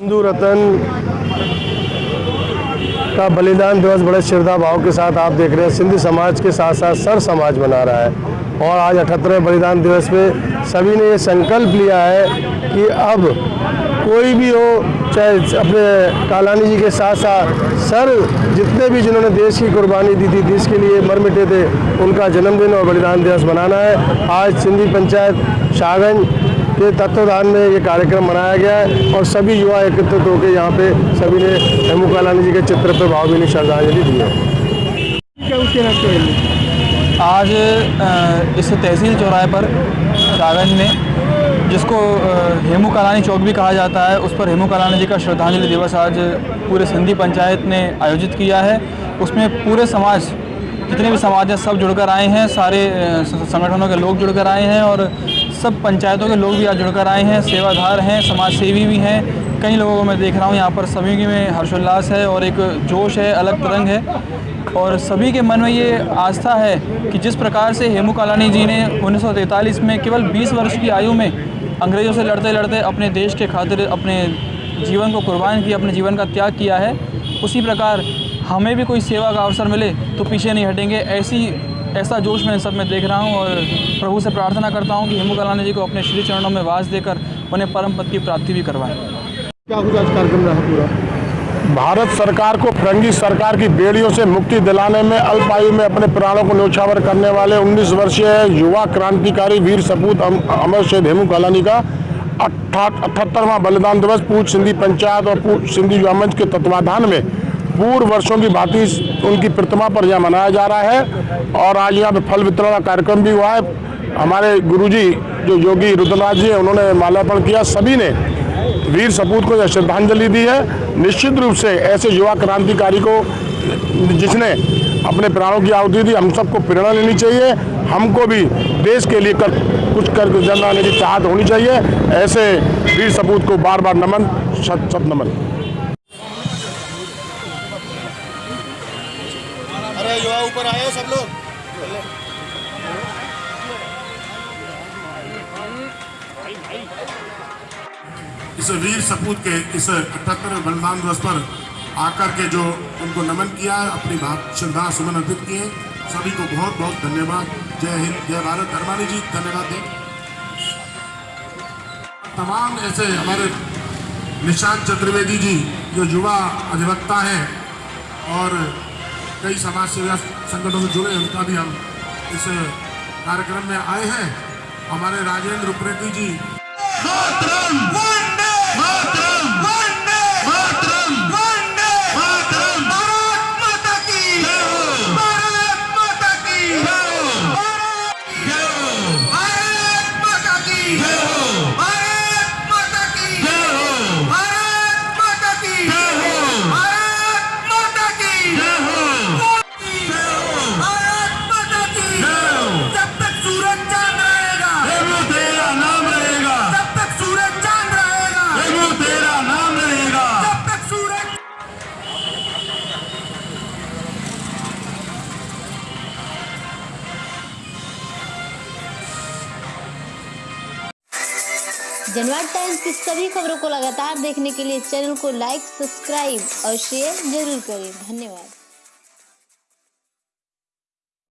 सिंधु रतन का बलिदान दिवस बड़े श्रद्धा भाव के साथ आप देख रहे हैं। सिंधी समाज के साथ साथ सर समाज मना रहा है और आज अठहत्तरवें बलिदान दिवस पे सभी ने ये संकल्प लिया है कि अब कोई भी हो, चाहे अपने कालानी जी के साथ साथ सर जितने भी जिन्होंने देश की कुर्बानी दी थी, देश के लिए मर मिटे थे, उनका जन्मदिन और बलिदान दिवस मनाना है। आज सिंधी पंचायत शाहगंज के तत्वाधान में ये कार्यक्रम मनाया गया है और सभी युवा एकत्रित होकर यहाँ पे सभी ने हेमू कालानी जी के चित्र पर भावभीनी श्रद्धांजलि दी है। आज इस तहसील चौराहे पर शाहगंज में, जिसको हेमू कालानी चौक भी कहा जाता है, उस पर हेमू कालानी जी का श्रद्धांजलि दिवस आज पूरे सिंधी पंचायत ने आयोजित किया है। उसमें पूरे समाज, जितने भी समाज हैं, सब जुड़कर आए हैं, सारे संगठनों के लोग जुड़कर आए हैं और सब पंचायतों के लोग भी आज जुड़कर आए हैं, सेवाधार हैं समाज सेवी भी हैं। कई लोगों को मैं देख रहा हूँ, यहाँ पर सभी में हर्षोल्लास है और एक जोश है, अलग तरंग है। और सभी के मन में ये आस्था है कि जिस प्रकार से हेमू कालानी जी ने 1943 में केवल 20 वर्ष की आयु में अंग्रेज़ों से लड़ते लड़ते अपने देश के खातिर अपने जीवन को कुर्बान किया, अपने जीवन का त्याग किया है, उसी प्रकार हमें भी कोई सेवा का अवसर मिले तो पीछे नहीं हटेंगे। ऐसी ऐसा जोश मैं इन सब में देख रहा हूँ और प्रभु से प्रार्थना करता हूँ कि हेमू कलानी जी को अपने श्री चरणों में वास देकर उन्हें परम पद की प्राप्ति भी करवाएँ। क्या कुछ आज कार्यक्रम रहा पूरा? भारत सरकार को फरंगी सरकार की बेड़ियों से मुक्ति दिलाने में अल्प आयु में अपने प्राणों को न्यौछावर करने वाले 19 वर्षीय युवा क्रांतिकारी वीर सपूत अम- अमर शेद हेमू कालानी का अठहत्तरवा बलिदान दिवस पूछ सिंधी पंचायत और पूर्व सिंधी युवा मंच के तत्वाधान में पूर्व वर्षों की भांति उनकी प्रतिमा पर यहाँ मनाया जा रहा है और आज यहाँ पे फल वितरण का कार्यक्रम भी हुआ है। हमारे गुरुजी जो योगी रुद्रनाथ जी हैं, उन्होंने माल्यार्पण किया। सभी ने वीर सपूत को यह श्रद्धांजलि दी है। निश्चित रूप से ऐसे युवा क्रांतिकारी को जिसने अपने प्राणों की आहुति दी, हम सबको प्रेरणा लेनी चाहिए। हमको भी देश के लिए कर, कुछ कर जनाने की चाहत होनी चाहिए। ऐसे वीर सपूत को बार बार नमन शत शत नमन। अरे युवा ऊपर आए हो सब लोग? इस वीर सपूत के इस अठहत्तर बलिदान दिवस पर आकर के जो उनको नमन किया अपनी भाव श्रद्धा सुमन अर्पित किए सभी को बहुत बहुत धन्यवाद। जय हिंद, जय भारत। धर्मानी जी, धन्यवाद दें। तमाम ऐसे हमारे निशांत चतुर्वेदी जी, जो युवा अधिवक्ता हैं और कई समाज सेवा संगठनों से जुड़े हैं, उनका भी हम इस कार्यक्रम में आए हैं। हमारे राजेंद्र उप्रेती जी। जनवाद टाइम्स। की सभी खबरों को लगातार देखने के लिए चैनल को लाइक, सब्सक्राइब और शेयर ज़रूर करें। धन्यवाद।